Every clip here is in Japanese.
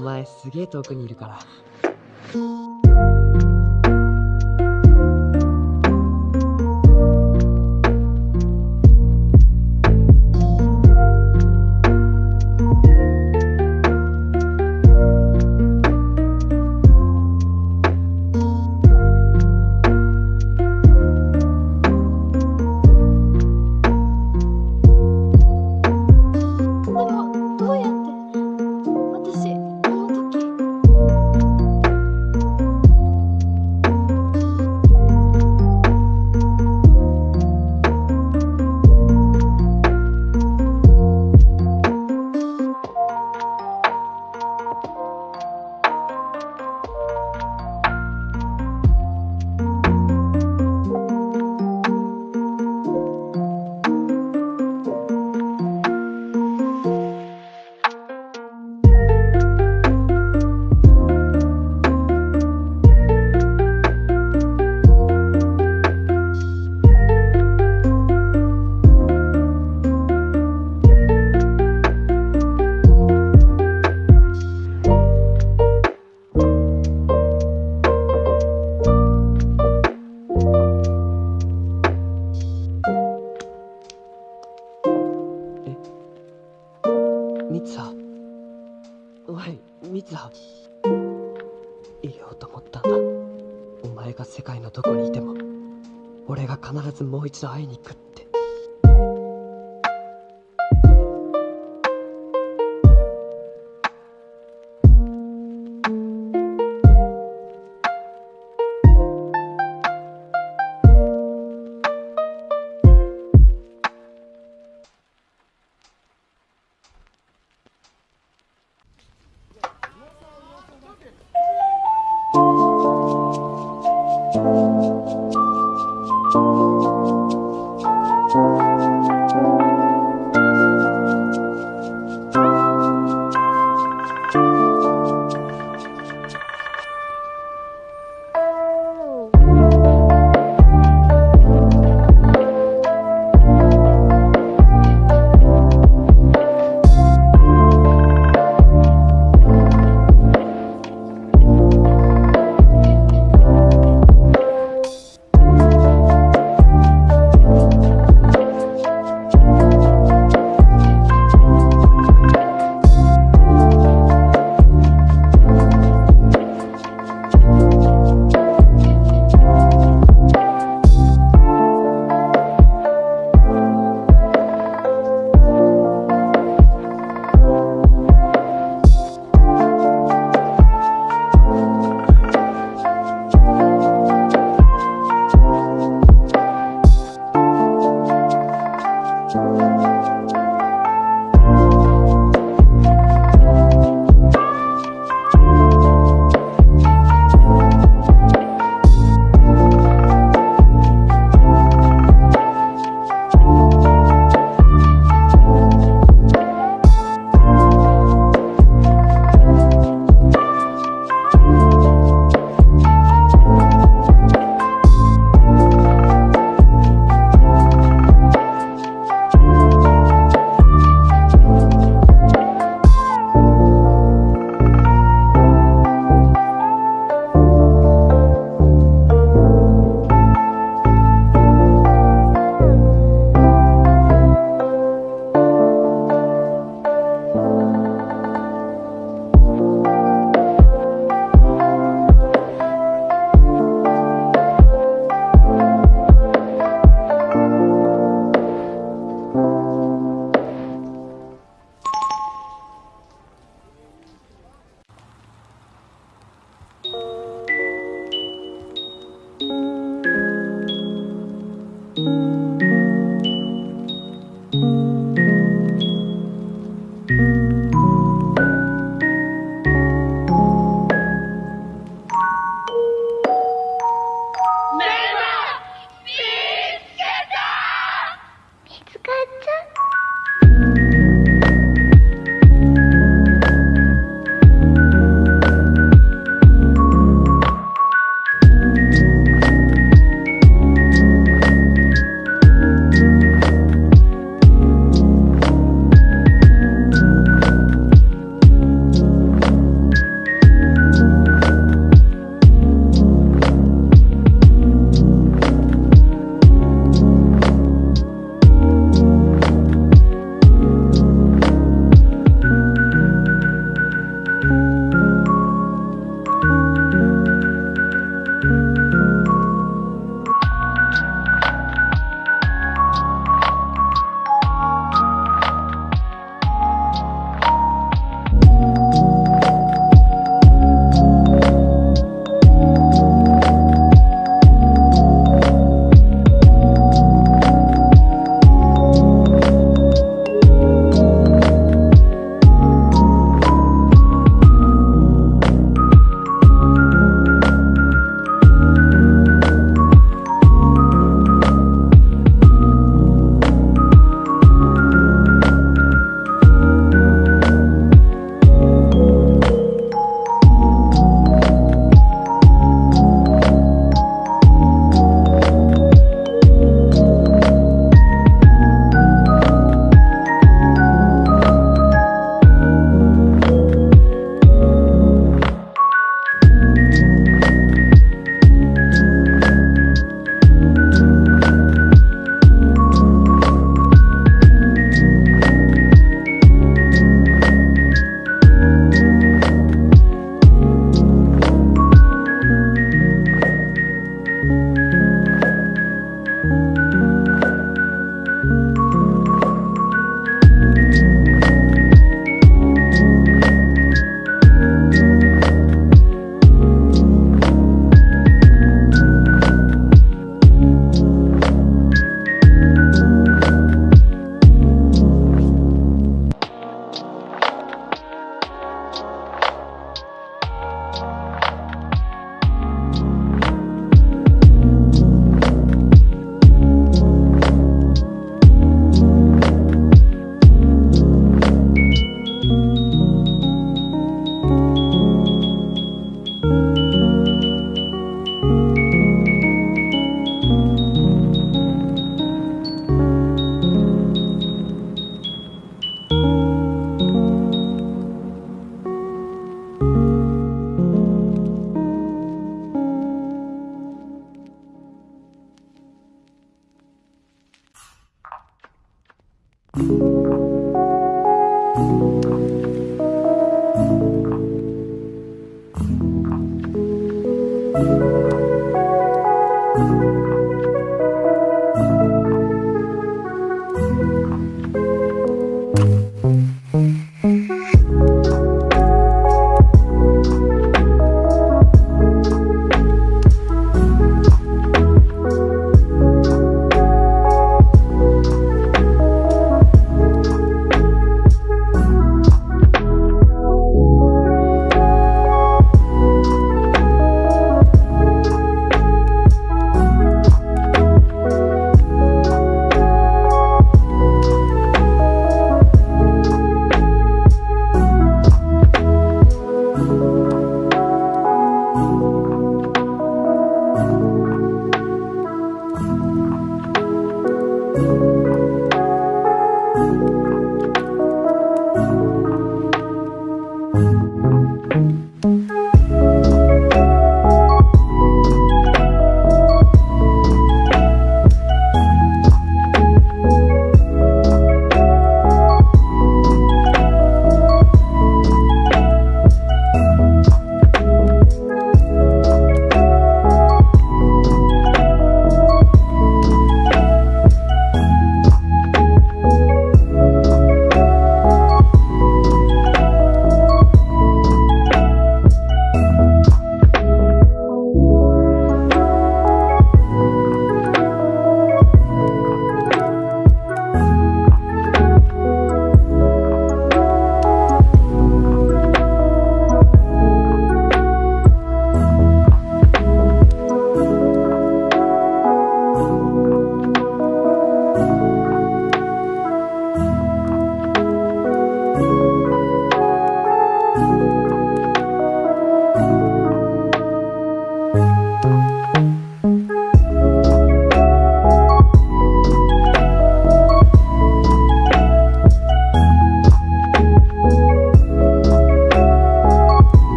お前すげえ遠くにいるから。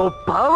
no pau.